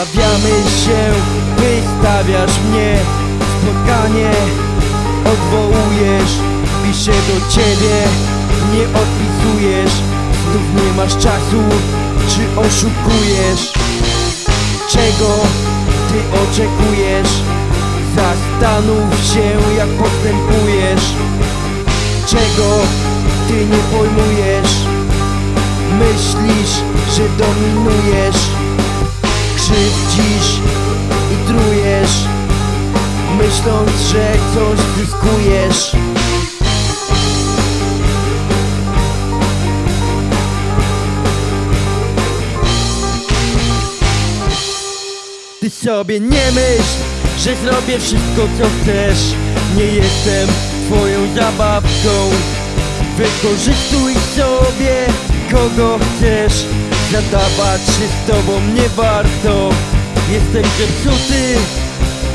się, wystawiasz mnie Spotkanie odwołujesz Piszę do ciebie, nie odpisujesz Znów nie masz czasu, czy oszukujesz? Czego ty oczekujesz? Zastanów się jak postępujesz Czego ty nie pojmujesz? Myślisz, że dominujesz Krzywdzisz i trujesz Myśląc, że coś zyskujesz? Ty sobie nie myśl, że zrobię wszystko co chcesz. Nie jestem twoją zabawką. Wykorzystuj sobie kogo chcesz Zadawać się z tobą nie warto. Jestem zepsuty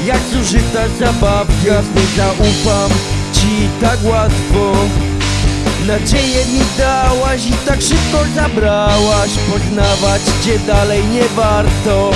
jak zużyta zabawka Nie zaufam ci tak łatwo. Nadzieję mi dałaś i tak szybko zabrałaś Poznawać cię dalej nie warto